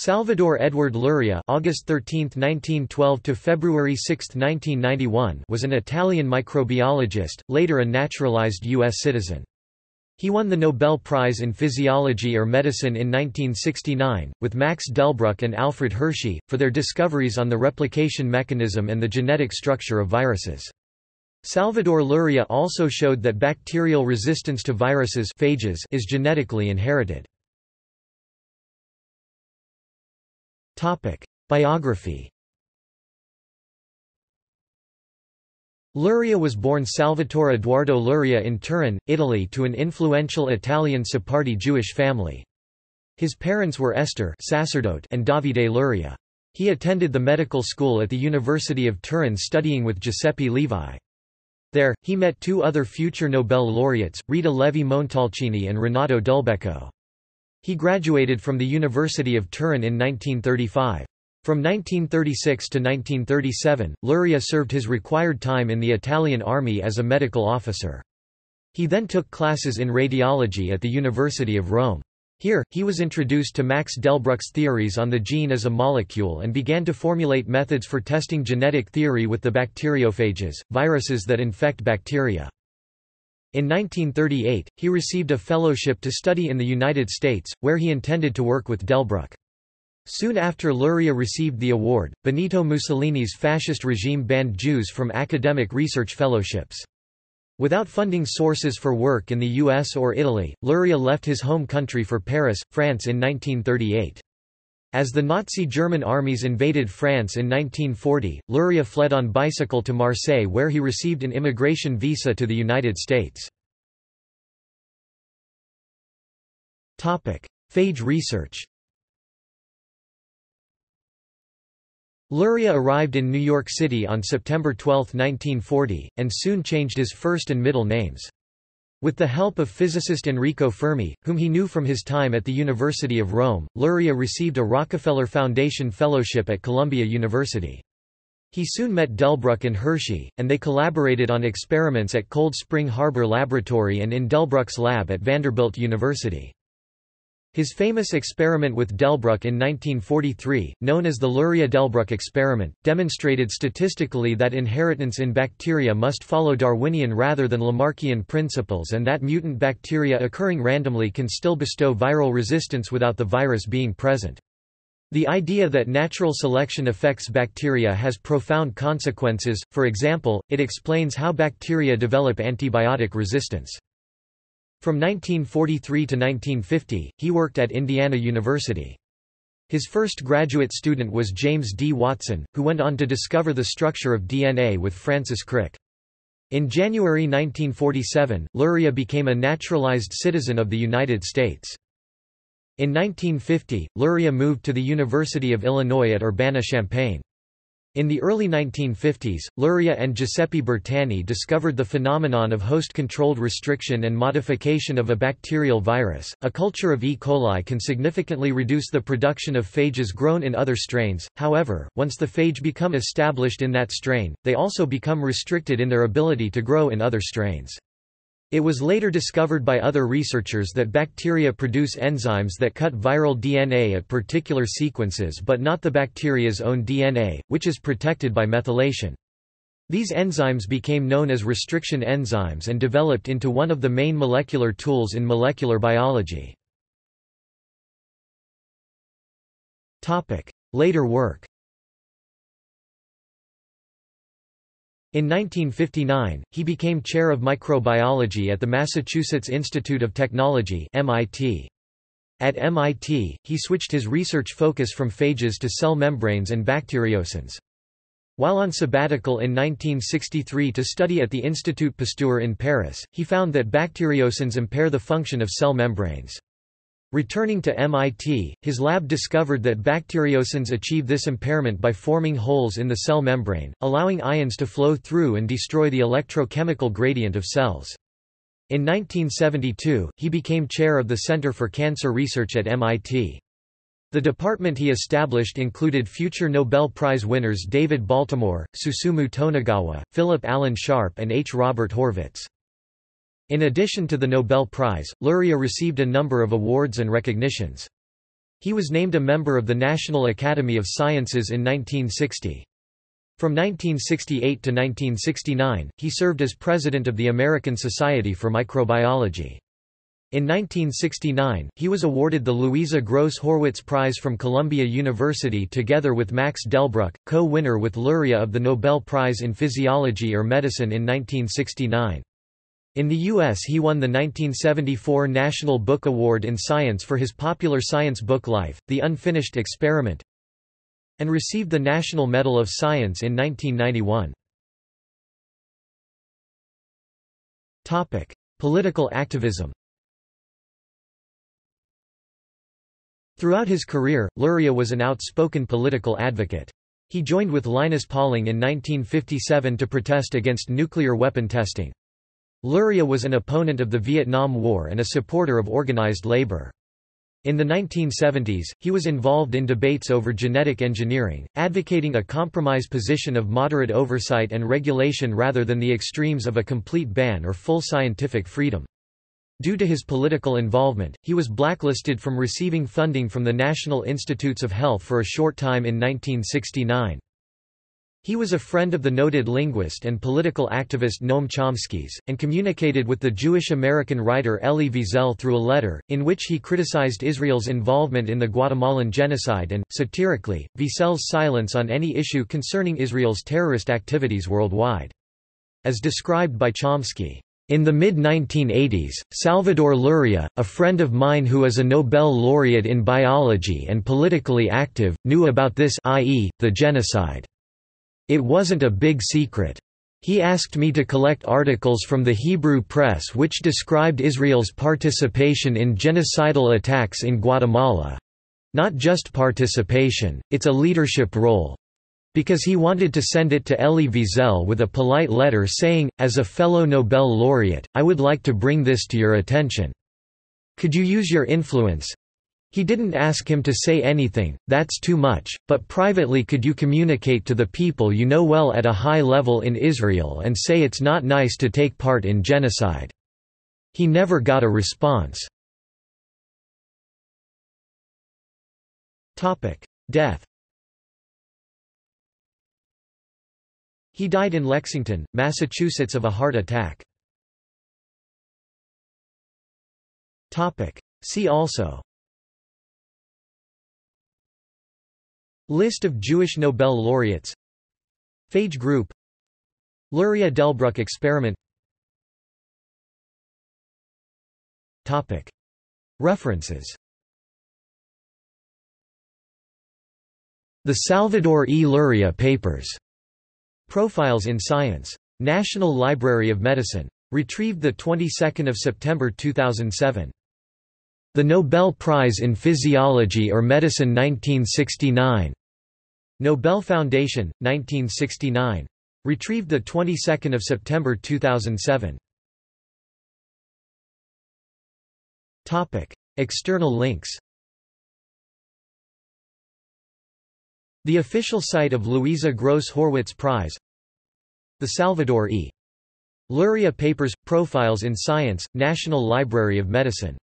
Salvador Edward Luria August 13, 1912 to February 6, 1991 was an Italian microbiologist, later a naturalized U.S. citizen. He won the Nobel Prize in Physiology or Medicine in 1969, with Max Delbruck and Alfred Hershey, for their discoveries on the replication mechanism and the genetic structure of viruses. Salvador Luria also showed that bacterial resistance to viruses phages is genetically inherited. Biography Luria was born Salvatore Eduardo Luria in Turin, Italy to an influential Italian Sephardi Jewish family. His parents were Esther sacerdote and Davide Luria. He attended the medical school at the University of Turin studying with Giuseppe Levi. There, he met two other future Nobel laureates, Rita Levi-Montalcini and Renato Dulbecco. He graduated from the University of Turin in 1935. From 1936 to 1937, Luria served his required time in the Italian army as a medical officer. He then took classes in radiology at the University of Rome. Here, he was introduced to Max Delbruck's theories on the gene as a molecule and began to formulate methods for testing genetic theory with the bacteriophages, viruses that infect bacteria. In 1938, he received a fellowship to study in the United States, where he intended to work with Delbruck. Soon after Luria received the award, Benito Mussolini's fascist regime banned Jews from academic research fellowships. Without funding sources for work in the US or Italy, Luria left his home country for Paris, France in 1938. As the Nazi German armies invaded France in 1940, Luria fled on bicycle to Marseille where he received an immigration visa to the United States. Phage research Luria arrived in New York City on September 12, 1940, and soon changed his first and middle names. With the help of physicist Enrico Fermi, whom he knew from his time at the University of Rome, Luria received a Rockefeller Foundation Fellowship at Columbia University. He soon met Delbruck and Hershey, and they collaborated on experiments at Cold Spring Harbor Laboratory and in Delbruck's lab at Vanderbilt University. His famous experiment with Delbruck in 1943, known as the Luria-Delbruck experiment, demonstrated statistically that inheritance in bacteria must follow Darwinian rather than Lamarckian principles and that mutant bacteria occurring randomly can still bestow viral resistance without the virus being present. The idea that natural selection affects bacteria has profound consequences, for example, it explains how bacteria develop antibiotic resistance. From 1943 to 1950, he worked at Indiana University. His first graduate student was James D. Watson, who went on to discover the structure of DNA with Francis Crick. In January 1947, Luria became a naturalized citizen of the United States. In 1950, Luria moved to the University of Illinois at Urbana-Champaign. In the early 1950s, Luria and Giuseppe Bertani discovered the phenomenon of host-controlled restriction and modification of a bacterial virus. A culture of E. coli can significantly reduce the production of phages grown in other strains, however, once the phage become established in that strain, they also become restricted in their ability to grow in other strains. It was later discovered by other researchers that bacteria produce enzymes that cut viral DNA at particular sequences but not the bacteria's own DNA, which is protected by methylation. These enzymes became known as restriction enzymes and developed into one of the main molecular tools in molecular biology. Later work In 1959, he became chair of microbiology at the Massachusetts Institute of Technology MIT. At MIT, he switched his research focus from phages to cell membranes and bacteriocins. While on sabbatical in 1963 to study at the Institut Pasteur in Paris, he found that bacteriocins impair the function of cell membranes. Returning to MIT, his lab discovered that bacteriocins achieve this impairment by forming holes in the cell membrane, allowing ions to flow through and destroy the electrochemical gradient of cells. In 1972, he became chair of the Center for Cancer Research at MIT. The department he established included future Nobel Prize winners David Baltimore, Susumu Tonegawa, Philip Allen Sharp and H. Robert Horvitz. In addition to the Nobel Prize, Luria received a number of awards and recognitions. He was named a member of the National Academy of Sciences in 1960. From 1968 to 1969, he served as president of the American Society for Microbiology. In 1969, he was awarded the Louisa Gross Horwitz Prize from Columbia University together with Max Delbruck, co-winner with Luria of the Nobel Prize in Physiology or Medicine in 1969. In the U.S. he won the 1974 National Book Award in Science for his popular science book Life, The Unfinished Experiment, and received the National Medal of Science in 1991. Political activism Throughout his career, Luria was an outspoken political advocate. He joined with Linus Pauling in 1957 to protest against nuclear weapon testing. Luria was an opponent of the Vietnam War and a supporter of organized labor. In the 1970s, he was involved in debates over genetic engineering, advocating a compromise position of moderate oversight and regulation rather than the extremes of a complete ban or full scientific freedom. Due to his political involvement, he was blacklisted from receiving funding from the National Institutes of Health for a short time in 1969. He was a friend of the noted linguist and political activist Noam Chomsky's, and communicated with the Jewish-American writer Elie Wiesel through a letter, in which he criticized Israel's involvement in the Guatemalan genocide and, satirically, Wiesel's silence on any issue concerning Israel's terrorist activities worldwide. As described by Chomsky, in the mid-1980s, Salvador Luria, a friend of mine who is a Nobel laureate in biology and politically active, knew about this i.e., the genocide. It wasn't a big secret. He asked me to collect articles from the Hebrew press which described Israel's participation in genocidal attacks in Guatemala. Not just participation, it's a leadership role. Because he wanted to send it to Elie Wiesel with a polite letter saying, as a fellow Nobel laureate, I would like to bring this to your attention. Could you use your influence, he didn't ask him to say anything, that's too much, but privately could you communicate to the people you know well at a high level in Israel and say it's not nice to take part in genocide. He never got a response. Death He died in Lexington, Massachusetts of a heart attack. See also List of Jewish Nobel laureates Phage group Luria-Delbruck experiment Topic. References The Salvador E. Luria Papers. Profiles in Science. National Library of Medicine. Retrieved the 22nd of September 2007. The Nobel Prize in Physiology or Medicine 1969. Nobel Foundation, 1969. Retrieved the 22nd of September 2007. Topic: External links. The official site of Louisa Gross Horwitz Prize. The Salvador E. Luria Papers – Profiles in Science, National Library of Medicine